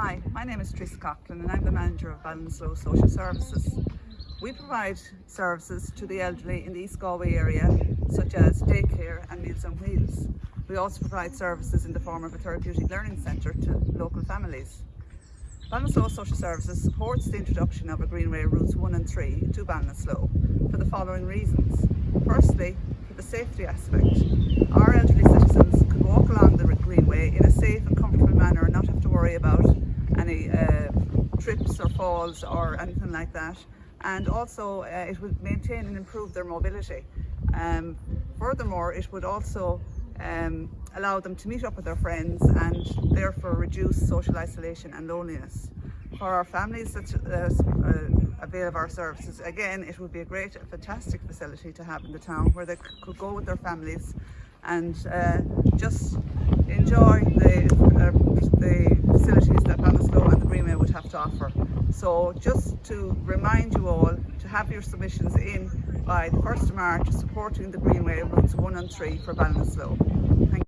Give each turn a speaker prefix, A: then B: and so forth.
A: Hi, my name is Tris Coughlin and I'm the manager of Ballinasloe Social Services. We provide services to the elderly in the East Galway area such as daycare and Meals on Wheels. We also provide services in the form of a therapeutic learning centre to local families. Ballinasloe Social Services supports the introduction of a Greenway routes 1 and 3 to Ballinasloe for the following reasons. Firstly, for the safety aspect. Our elderly citizens could walk along the Greenway in a safe and comfortable manner and not have to worry about any uh, trips or falls or anything like that. And also uh, it would maintain and improve their mobility. Um, furthermore, it would also um, allow them to meet up with their friends and therefore reduce social isolation and loneliness. For our families that uh, uh, avail of our services, again, it would be a great, fantastic facility to have in the town where they could go with their families and uh, just enjoy the, uh, the facilities that Ballinasloe and the Greenway would have to offer. So just to remind you all to have your submissions in by the 1st of March supporting the Greenway routes 1 and 3 for Ballinasloe.